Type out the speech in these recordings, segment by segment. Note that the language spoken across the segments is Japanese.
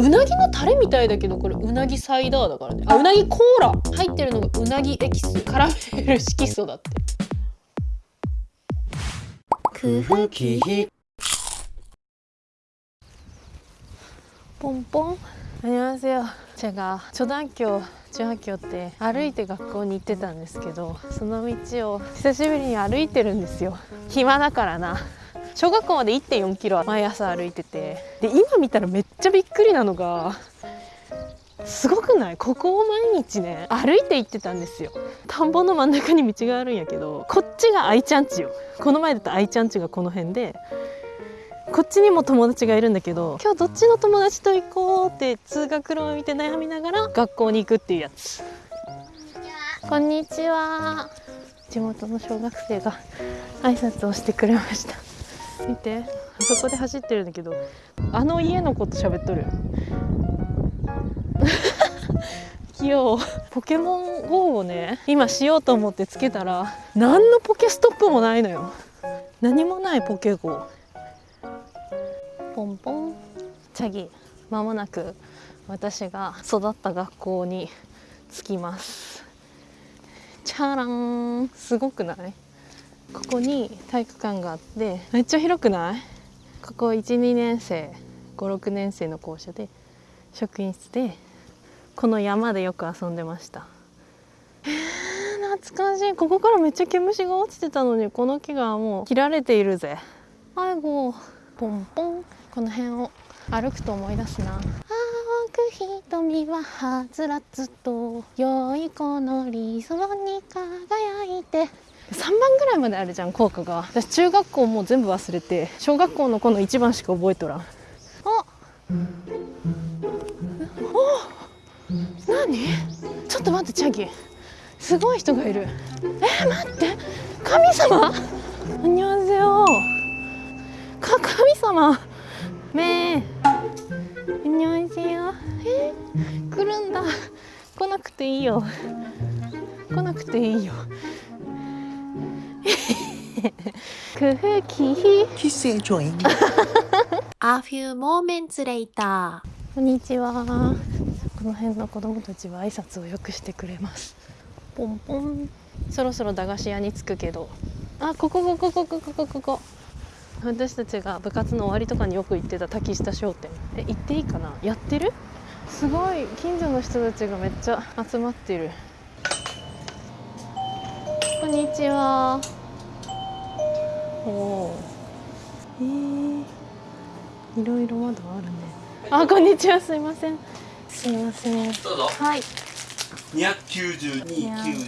うなぎのタレみたいだけどこれうなぎサイダーだからねあうなぎコーラ入ってるのがうなぎエキスカラメル色素だって空腹期 뽕뽕 안녕하세요 제가 초등학교 중학교 때歩いて学校に行ってたんですけどその道を久しぶりに歩いてるんですよ暇だからな 小学校まで1 4キロ毎朝歩いててで今見たらめっちゃびっくりなのがすごくない？ここを毎日ね歩いて行ってたんですよ。田んぼの真ん中に道があるんやけどこっちが愛ちゃんちよ。この前だと愛ちゃんちがこの辺でこっちにも友達がいるんだけど今日どっちの友達と行こうって通学路を見て悩みながら学校に行くっていうやつ。こんにちは。地元の小学生が挨拶をしてくれました見て。あそこで走ってるんだけど。あの家の子と喋っとる。器用。ポケモン GO をね今しようと思ってつけたら何のポケストップもないのよ。何もないポケ GO ポンポン。チャギ。まもなく私が育った学校に着きます。チャラン。すごくない？ここに体育館があってめっちゃ広くない？ここ12年生56年生の校舎で職員室でこの山でよく遊んでました。えー、懐かしい。ここからめっちゃ毛虫が落ちてたのにこの木がもう切られているぜ。あいごポンポン。この辺を歩くと思い出すな。青く瞳ははつらつと良い子の理想に輝いて3番ぐらいまであるじゃん効果が。私中学校もう全部忘れて小学校のこの1番しか覚えとらん。あお何？ちょっと待ってチャギ。すごい人がいる。えー、待って。神様？こんにちはか神様？めえ。こんにちはえ？ー、来るんだ。来なくていいよ。来なくていいよ。空気 Kissing joint A few moments later. こんにちは。この辺の子供たちは挨拶をよくしてくれます。ポンポン。そろそろ駄菓子屋に着くけど。あここここここここここ。私たちが部活の終わりとかによく行ってた滝下商店。え行っていいかな？やってる？すごい。近所の人たちがめっちゃ集まってる。こんにちはおおえー、いろいろまだあるね。あこんにちは。すいません。すいません。どうぞ。はい。29292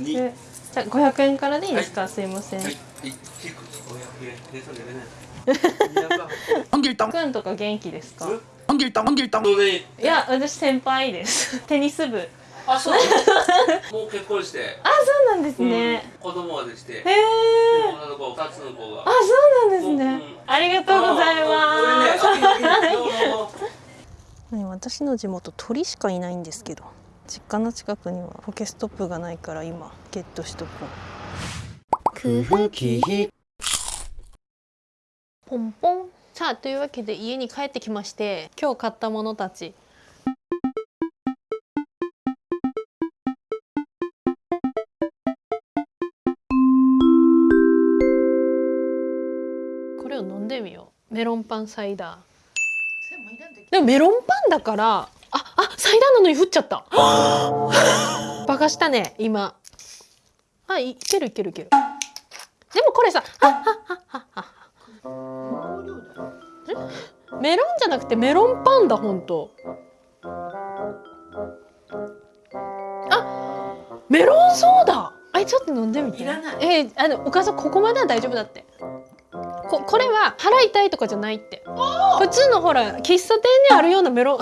200じゃあ500円からでいいですか、すいません、はい、はい、500円でそれでね。200 Ongiltong くんとか元気ですか？Ongiltong Ongiltong どうでいいいや私先輩です。テニス部あ、そう。もう結婚して、あそうなんですね、子供までして、へえ女の子、二つの子が。あ。そうなんですね、うんありがとうございます、私の地元鳥しかいないんですけど実家の近くにはポケストップがないから今ゲットしとこう。空腹期ポンポン。さあというわけで家に帰ってきまして今日買ったものたちれを飲んでみよう。メロンパンサイダー。でもメロンパンだからああサイダーなのに降っちゃった。バカしたね今。あいけるいけるいける。でもこれさあああああメロンじゃなくてメロンパンだ本当あメロンソーダあれちょっと飲んでみていらないえーあのお母さんここまでは大丈夫だってここれは腹痛いとかじゃないって。普通のほら喫茶店にあるようなメロ。ン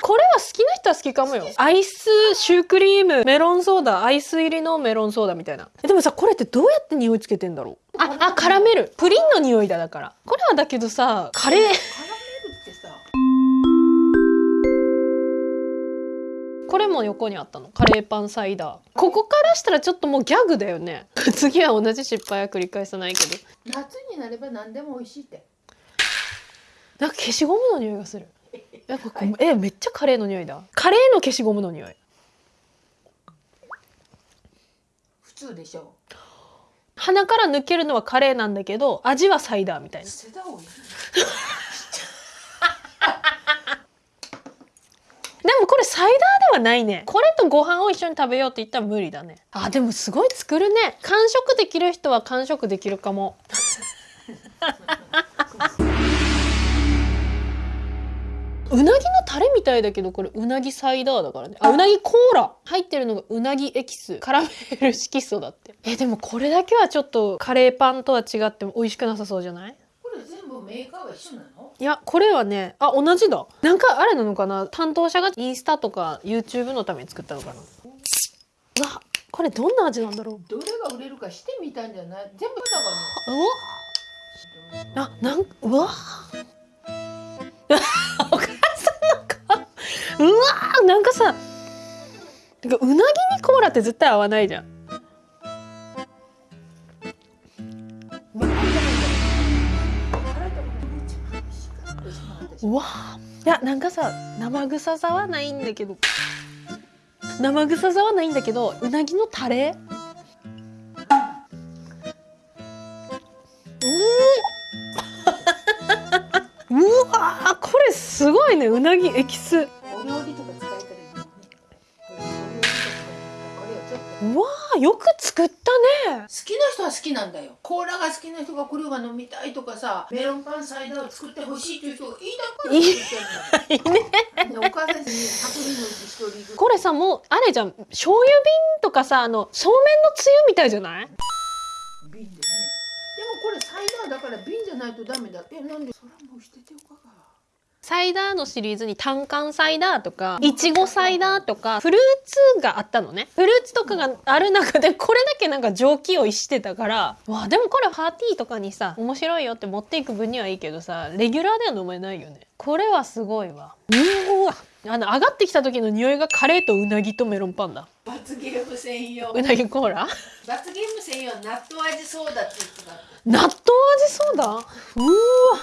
これは好きな人は好きかもよ。アイスシュークリームメロンソーダアイス入りのメロンソーダみたいな。えでもさこれってどうやって匂いつけてんだろう？ああカラメルプリンの匂いだだから。これはだけどさカレーこれも横にあったの。カレーパンサイダー。ここからしたらちょっともうギャグだよね。次は同じ失敗は繰り返さないけど。夏になれば何でも美味しいって。なんか消しゴムの匂いがする。やっぱこうえめっちゃカレーの匂いだ。カレーの消しゴムの匂い。普通でしょ。鼻から抜けるのはカレーなんだけど味はサイダーみたいな捨てた方がいいでもこれサイダーではないね。これとご飯を一緒に食べようって言ったら無理だね。あでもすごい作るね。完食できる人は完食できるかも。うなぎのタレみたいだけどこれうなぎサイダーだからね。あうなぎコーラ。入ってるのがうなぎエキス。カラメル色素だって。えでもこれだけはちょっとカレーパンとは違っても美味しくなさそうじゃない？これ全部メーカーは一緒なの？いやこれはねあ同じだ。なんかあれなのかな？担当者がインスタとか YouTube のために作ったのかな？うわこれどんな味なんだろう？どれが売れるかしてみたんじゃない全部だから。うわあなんうわ？お母さんの顔。うわなんかさてかうなぎにコーラって絶対合わないじゃんうわ。いやなんかさ生臭さはないんだけど。生臭さはないんだけどうなぎのタレ？ううわこれすごいねうなぎエキス。よく作ったね。好きな人は好きなんだよ。コーラが好きな人がこれが飲みたいとかさメロンパンサイダーを作ってほしいという人がいいだから作ってんだよお母さんに100人のうち1人ずつ。これさもうあれじゃん。醤油瓶とかさあのそうめんのつゆみたいじゃない？瓶でね。でもこれサイダーだから瓶じゃないとダメだ。えなんで？それはもう捨てておかがサイダーのシリーズに単管サイダーとかいちごサイダーとかフルーツがあったのね。フルーツとかがある中でこれだけなんか蒸気をしてたからわあでもこれパーティーとかにさ面白いよって持っていく分にはいいけどさレギュラーでは飲めないよね。これはすごいわ。うわあの上がってきた時の匂いがカレーとうなぎとメロンパンだ。罰ゲーム専用。うなぎコーラ？罰ゲーム専用納豆味ソーダって言ってた。納豆味ソーダ？うわ。さ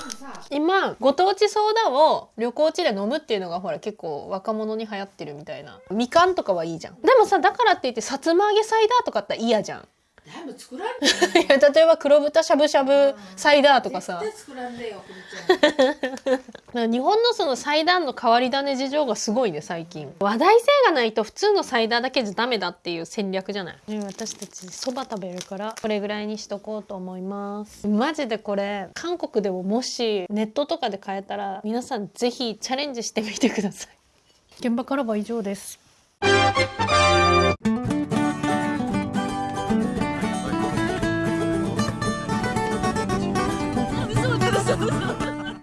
今ご当地ソーダを旅行地で飲むっていうのがほら結構若者に流行ってるみたいな。みかんとかはいいじゃん。でもさだからって言ってさつま揚げサイダーとかあったら嫌じゃん。全部作られてる いや例えば黒豚しゃぶしゃぶサイダーとかさ。絶対作らんでよくるちゃん。だから日本のそのサイダーの変わり種事情がすごいね最近。話題性がないと普通のサイダーだけじゃダメだっていう戦略じゃない、ね私たちそば食べるからこれぐらいにしとこうと思います。マジでこれ韓国でももしネットとかで買えたら皆さんぜひチャレンジしてみてください。現場からは以上です